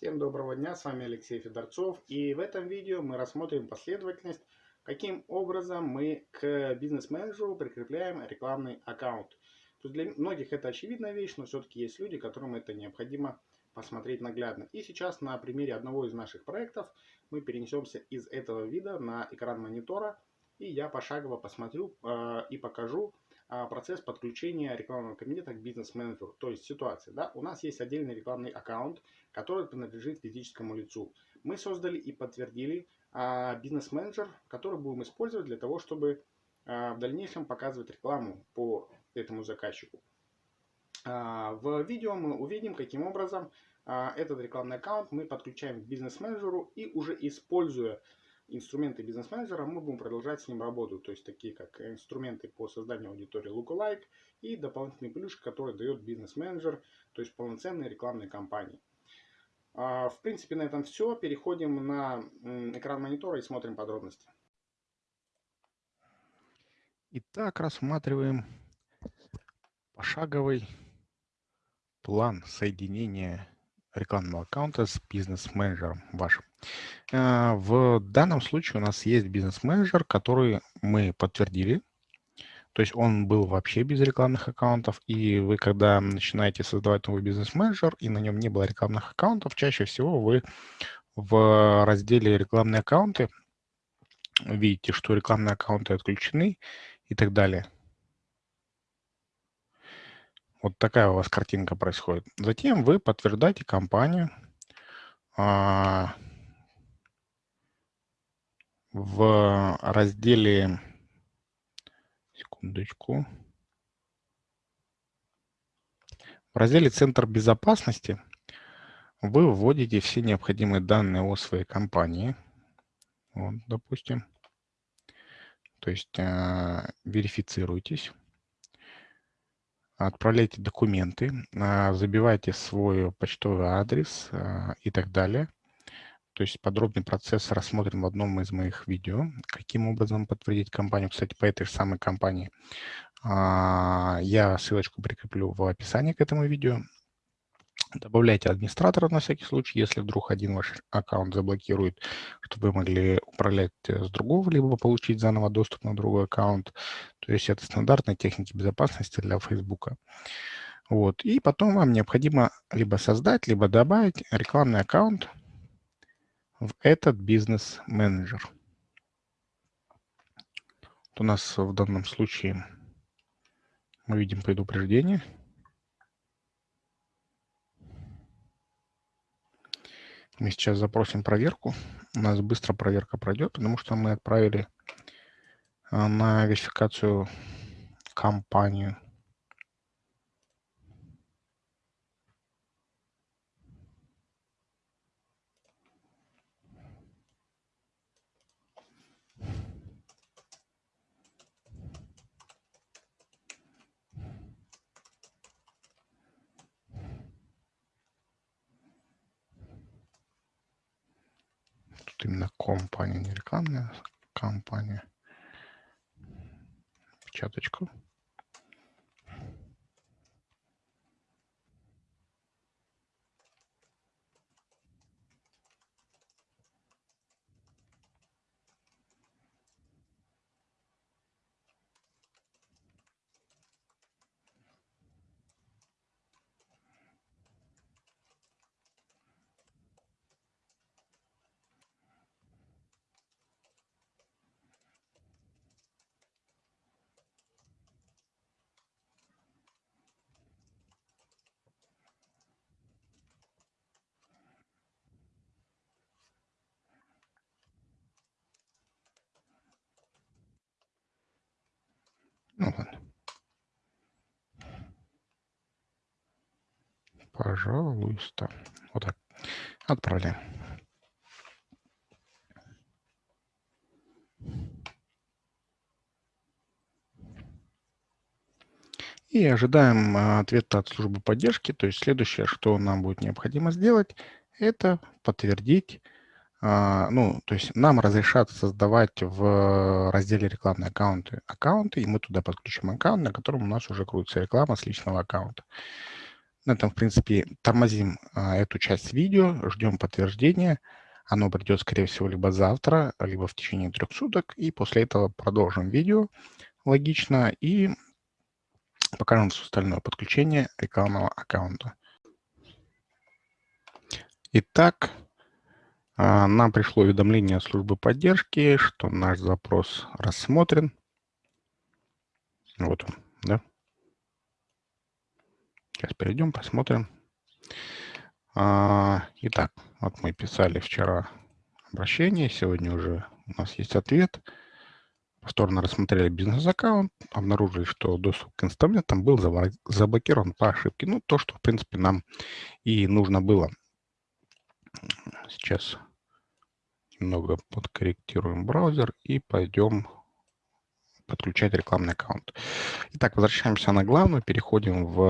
Всем доброго дня, с вами Алексей Федорцов и в этом видео мы рассмотрим последовательность, каким образом мы к бизнес-менеджеру прикрепляем рекламный аккаунт. То есть для многих это очевидная вещь, но все-таки есть люди, которым это необходимо посмотреть наглядно. И сейчас на примере одного из наших проектов мы перенесемся из этого вида на экран монитора и я пошагово посмотрю э, и покажу, процесс подключения рекламного кабинета к бизнес-менеджеру. То есть ситуация, да, у нас есть отдельный рекламный аккаунт, который принадлежит физическому лицу. Мы создали и подтвердили а, бизнес-менеджер, который будем использовать для того, чтобы а, в дальнейшем показывать рекламу по этому заказчику. А, в видео мы увидим, каким образом а, этот рекламный аккаунт мы подключаем к бизнес-менеджеру и уже используя инструменты бизнес-менеджера, мы будем продолжать с ним работу, то есть такие как инструменты по созданию аудитории Lookalike и дополнительные плюшки, которые дает бизнес-менеджер, то есть полноценные рекламные кампании. А, в принципе, на этом все. Переходим на экран монитора и смотрим подробности. Итак, рассматриваем пошаговый план соединения рекламного аккаунта с бизнес-менеджером вашим. А, в данном случае у нас есть бизнес-менеджер, который мы подтвердили. То есть он был вообще без рекламных аккаунтов, и вы, когда начинаете создавать новый бизнес-менеджер, и на нем не было рекламных аккаунтов, чаще всего вы в разделе «Рекламные аккаунты» видите, что рекламные аккаунты отключены и так далее. Вот такая у вас картинка происходит. Затем вы подтверждаете компанию а, в разделе, секундочку, в разделе «Центр безопасности» вы вводите все необходимые данные о своей компании. Вот, допустим. То есть э, верифицируйтесь отправляйте документы, а, забивайте свой почтовый адрес а, и так далее. То есть подробный процесс рассмотрим в одном из моих видео. Каким образом подтвердить компанию, кстати, по этой же самой компании. А, я ссылочку прикреплю в описании к этому видео. Добавляйте администратора на всякий случай, если вдруг один ваш аккаунт заблокирует, чтобы вы могли управлять э, с другого, либо получить заново доступ на другой аккаунт. То есть это стандартные техники безопасности для Facebook. Вот. И потом вам необходимо либо создать, либо добавить рекламный аккаунт в этот бизнес-менеджер. У нас в данном случае мы видим предупреждение – Мы сейчас запросим проверку. У нас быстро проверка пройдет, потому что мы отправили а, на верификацию компанию. Тут именно компания, не рекламная компания. Печаточку. Ну ладно. Пожалуйста. Вот так. Отправляем. И ожидаем а, ответа от службы поддержки. То есть следующее, что нам будет необходимо сделать, это подтвердить ну, то есть нам разрешат создавать в разделе рекламные аккаунты аккаунты, и мы туда подключим аккаунт, на котором у нас уже крутится реклама с личного аккаунта. На этом, в принципе, тормозим а, эту часть видео, ждем подтверждения. Оно придет, скорее всего, либо завтра, либо в течение трех суток. И после этого продолжим видео логично и покажем все остальное подключение рекламного аккаунта. Итак, а, нам пришло уведомление от службы поддержки, что наш запрос рассмотрен. Вот он, да. Сейчас перейдем, посмотрим. А, итак, вот мы писали вчера обращение, сегодня уже у нас есть ответ. Повторно рассмотрели бизнес-аккаунт, обнаружили, что доступ к инструментам был заблокирован по ошибке. Ну, то, что, в принципе, нам и нужно было. Сейчас немного подкорректируем браузер и пойдем подключать рекламный аккаунт. Итак, возвращаемся на главную, переходим в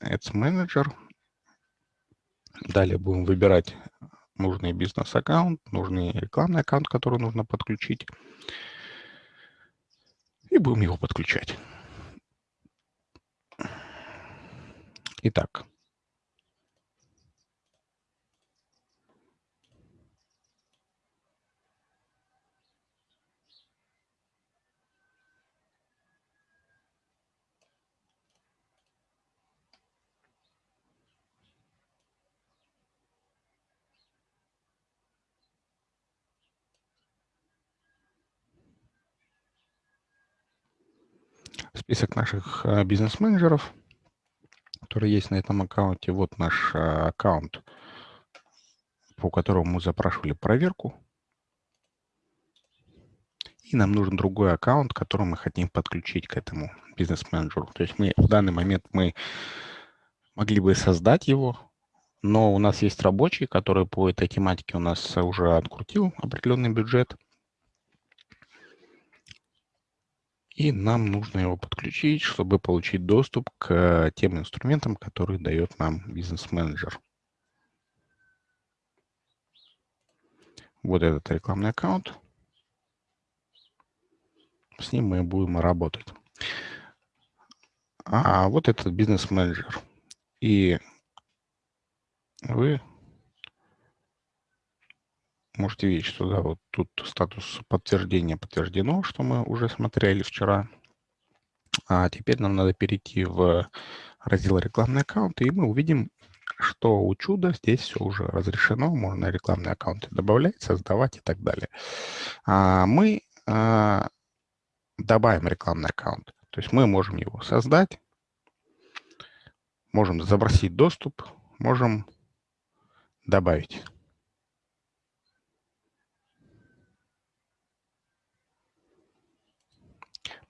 Ads Manager. Далее будем выбирать нужный бизнес-аккаунт, нужный рекламный аккаунт, который нужно подключить. И будем его подключать. Итак, список наших э, бизнес-менеджеров, которые есть на этом аккаунте. Вот наш э, аккаунт, по которому мы запрашивали проверку. И нам нужен другой аккаунт, который мы хотим подключить к этому бизнес-менеджеру. То есть мы в данный момент мы могли бы создать его, но у нас есть рабочий, который по этой тематике у нас уже открутил определенный бюджет. И нам нужно его подключить, чтобы получить доступ к тем инструментам, которые дает нам бизнес-менеджер. Вот этот рекламный аккаунт. С ним мы будем работать. А вот этот бизнес-менеджер. И вы можете видеть, что да, вот тут статус подтверждения подтверждено, что мы уже смотрели вчера. А теперь нам надо перейти в раздел рекламные аккаунты, и мы увидим, что у чуда здесь все уже разрешено, можно рекламные аккаунты добавлять, создавать и так далее. А мы а, добавим рекламный аккаунт, то есть мы можем его создать, можем забросить доступ, можем добавить.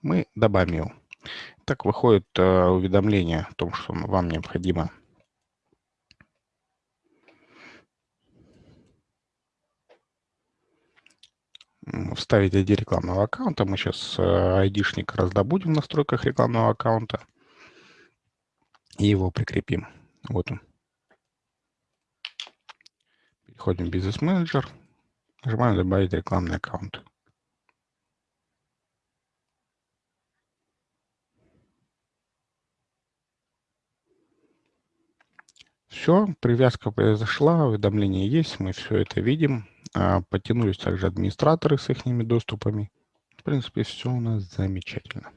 Мы добавим его. Так выходит э, уведомление о том, что вам необходимо вставить ID рекламного аккаунта. Мы сейчас ID-шник э, раздобудем в настройках рекламного аккаунта и его прикрепим. Вот он. Переходим в бизнес-менеджер, нажимаем «Добавить рекламный аккаунт». Все, привязка произошла, уведомление есть, мы все это видим. А, потянулись также администраторы с их доступами. В принципе, все у нас замечательно.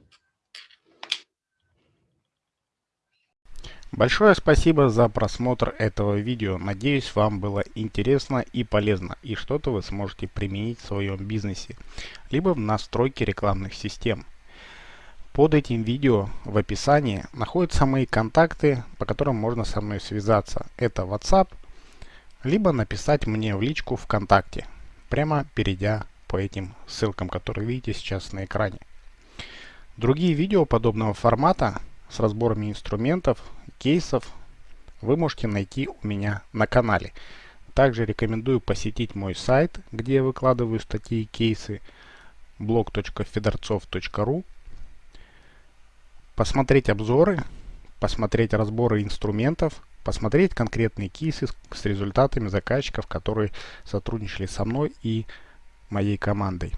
Большое спасибо за просмотр этого видео. Надеюсь, вам было интересно и полезно, и что-то вы сможете применить в своем бизнесе, либо в настройке рекламных систем. Под этим видео в описании находятся мои контакты, по которым можно со мной связаться. Это WhatsApp, либо написать мне в личку ВКонтакте, прямо перейдя по этим ссылкам, которые видите сейчас на экране. Другие видео подобного формата с разборами инструментов, кейсов вы можете найти у меня на канале. Также рекомендую посетить мой сайт, где я выкладываю статьи и кейсы blog.fedorцов.ru посмотреть обзоры, посмотреть разборы инструментов, посмотреть конкретные кейсы с результатами заказчиков, которые сотрудничали со мной и моей командой.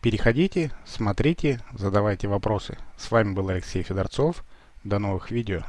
Переходите, смотрите, задавайте вопросы. С вами был Алексей Федорцов. До новых видео.